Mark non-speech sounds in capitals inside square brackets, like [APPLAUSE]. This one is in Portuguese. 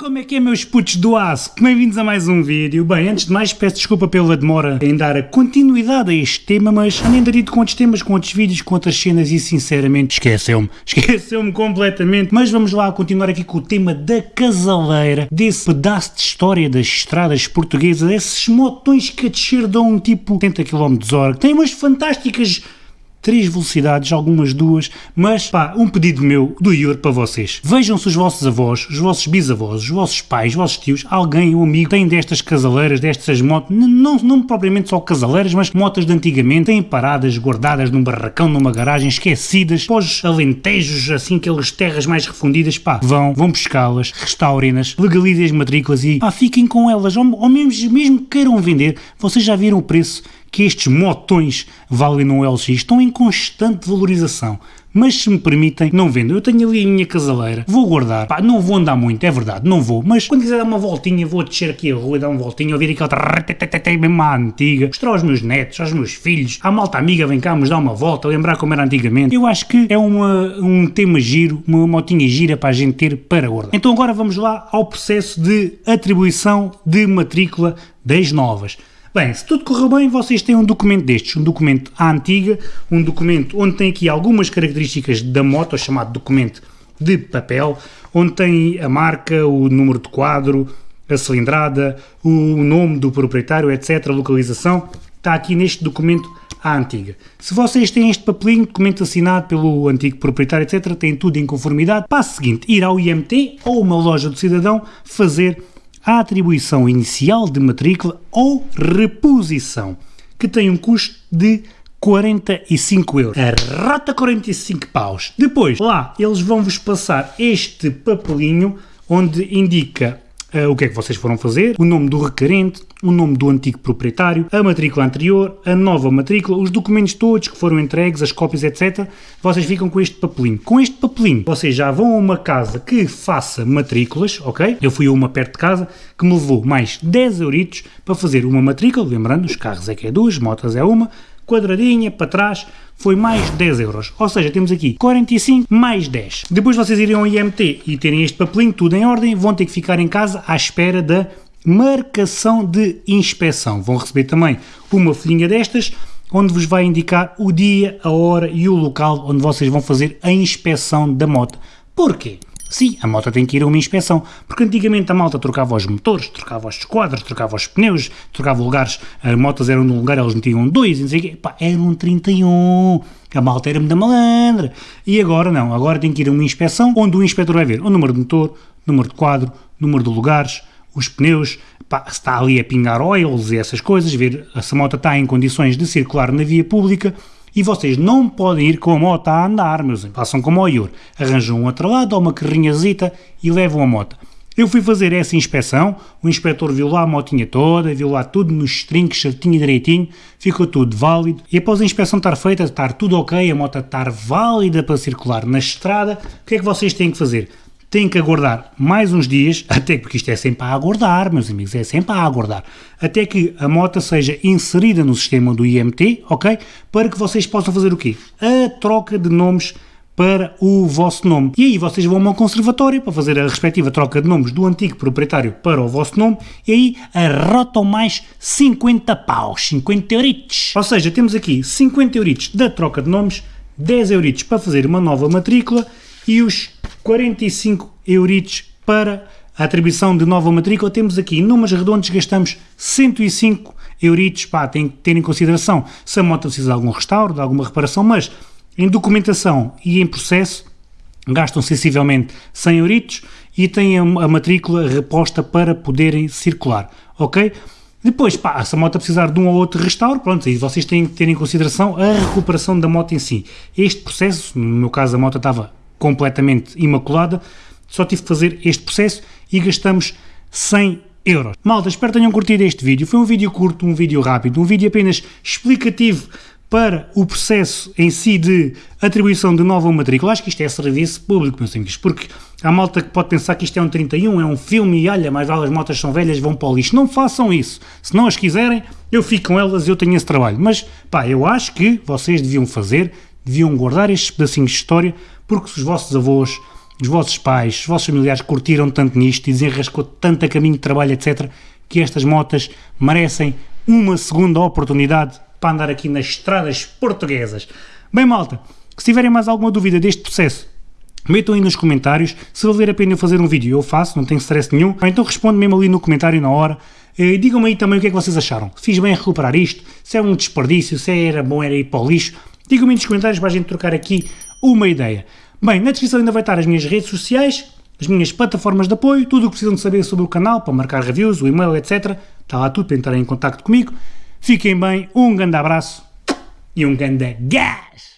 Como é que é meus putos do aço? Bem-vindos a mais um vídeo. Bem, antes de mais peço desculpa pela demora em dar a continuidade a este tema, mas andei andarido com outros temas, com outros vídeos, com outras cenas e sinceramente esqueceu-me. [LAUGHS] Esqueceu-me completamente. Mas vamos lá continuar aqui com o tema da casaleira, desse pedaço de história das estradas portuguesas, esses motões que a descer dão tipo 70 km hora, que têm umas fantásticas três velocidades, algumas duas, mas pá, um pedido meu do Ior para vocês. Vejam se os vossos avós, os vossos bisavós, os vossos pais, os vossos tios, alguém, um amigo, tem destas casaleiras, destas motos, não, não propriamente só casaleiras, mas motas de antigamente, têm paradas, guardadas num barracão, numa garagem, esquecidas, pós alentejos, assim, aquelas terras mais refundidas, pá, vão, vão pescá-las, restaurem-nas, legalizem as matrículas e, pá, fiquem com elas, ou, ou mesmo, mesmo que queiram vender, vocês já viram o preço que estes motões valem no LX estão em constante valorização. Mas se me permitem, não vendo. Eu tenho ali a minha casaleira, vou guardar. Pá, não vou andar muito, é verdade, não vou. Mas quando quiser dar uma voltinha, vou descer aqui a rua dar uma voltinha, ouvir aquela mesmo à antiga, mostrar aos meus netos, aos meus filhos, à malta amiga, vem cá, nos dar uma volta, lembrar como era antigamente. Eu acho que é uma, um tema giro, uma motinha gira para a gente ter para guardar. Então agora vamos lá ao processo de atribuição de matrícula das novas. Bem, se tudo correu bem, vocês têm um documento destes, um documento à antiga, um documento onde tem aqui algumas características da moto, chamado documento de papel, onde tem a marca, o número de quadro, a cilindrada, o nome do proprietário, etc., a localização, está aqui neste documento à antiga. Se vocês têm este papelinho, documento assinado pelo antigo proprietário, etc., têm tudo em conformidade, passo seguinte, ir ao IMT ou uma loja do cidadão fazer a atribuição inicial de matrícula ou reposição, que tem um custo de 45 euros. A rota 45 paus. Depois, lá, eles vão-vos passar este papelinho onde indica o que é que vocês foram fazer, o nome do requerente, o nome do antigo proprietário, a matrícula anterior, a nova matrícula, os documentos todos que foram entregues, as cópias, etc. Vocês ficam com este papelinho. Com este papelinho, vocês já vão a uma casa que faça matrículas, ok? Eu fui a uma perto de casa que me levou mais 10 euritos para fazer uma matrícula, lembrando, os carros é que é duas, motas é uma, quadradinha para trás, foi mais 10 euros. Ou seja, temos aqui 45 mais 10. Depois vocês irem ao IMT e terem este papelinho, tudo em ordem, vão ter que ficar em casa à espera da marcação de inspeção. Vão receber também uma folhinha destas, onde vos vai indicar o dia, a hora e o local onde vocês vão fazer a inspeção da moto. Porquê? Sim, a moto tem que ir a uma inspeção, porque antigamente a malta trocava os motores, trocava os esquadros, trocava os pneus, trocava lugares, as motos eram num lugar, eles metiam dois, e não sei o quê, pá, um 31, a malta era da malandra, e agora não, agora tem que ir a uma inspeção, onde o inspetor vai ver o número de motor, número de quadro, número de lugares, os pneus, pá, se está ali a pingar oils e essas coisas, ver se a moto está em condições de circular na via pública, e vocês não podem ir com a moto a andar, meus amigos. Façam como o Ior. Arranjam um outro lado, ou uma carrinhazita e levam a moto. Eu fui fazer essa inspeção, o inspetor viu lá a motinha toda, viu lá tudo nos trinques, certinho e direitinho, ficou tudo válido. E após a inspeção estar feita, estar tudo ok, a moto estar válida para circular na estrada, o que é que vocês têm que fazer? Têm que aguardar mais uns dias, até porque isto é sempre a aguardar, meus amigos, é sempre a aguardar, até que a moto seja inserida no sistema do IMT, ok? Para que vocês possam fazer o quê? A troca de nomes para o vosso nome. E aí vocês vão a um conservatório para fazer a respectiva troca de nomes do antigo proprietário para o vosso nome e aí arrotam mais 50 paus, 50 euritos. Ou seja, temos aqui 50 euritos da troca de nomes, 10 euritos para fazer uma nova matrícula e os 45 euritos para a atribuição de nova matrícula. Temos aqui, em números redondos, gastamos 105 euritos. Pá, tem que ter em consideração se a moto precisa de algum restauro, de alguma reparação, mas em documentação e em processo gastam sensivelmente 100 euritos e têm a, matrícula reposta para poderem circular, ok? Depois, pá, se a moto precisar de um ou outro restauro, pronto, aí vocês têm que ter em consideração a recuperação da moto em si. Este processo, no meu caso a moto estava completamente imaculada, só tive que fazer este processo e gastamos 100 euros. Malta, espero que tenham curtido este vídeo. Foi um vídeo curto, um vídeo rápido, um vídeo apenas explicativo para o processo em si de atribuição de nova matrícula. Acho que isto é serviço público, meus amigos, porque há malta que pode pensar que isto é um 31, é um filme e olha, vale as motas são velhas, vão para o lixo. Não façam isso. Se não as quiserem, eu fico com elas eu tenho esse trabalho. Mas, pá, eu acho que vocês deviam fazer, deviam guardar estes pedacinhos de história porque se os vossos avós, os vossos pais, os vossos familiares curtiram tanto nisto e desenrascou tanto a caminho de trabalho, etc., que estas motas merecem uma segunda oportunidade para andar aqui nas estradas portuguesas. Bem, malta, se tiverem mais alguma dúvida deste processo, metam aí nos comentários. Se valer a pena eu fazer um vídeo, eu faço, não tenho stress nenhum. Então respondo mesmo ali no comentário na hora. Eh, digam-me aí também o que é que vocês acharam. Fiz bem a recuperar isto? Se é um desperdício, se era bom era ir para o lixo? Digam-me nos comentários para a gente trocar aqui uma ideia. Bem, na descrição ainda vai estar as minhas redes sociais, as minhas plataformas de apoio, tudo o que precisam de saber sobre o canal, para marcar reviews, o e-mail, etc. Está lá tudo para entrarem em contato comigo. Fiquem bem, um grande abraço e um grande gás!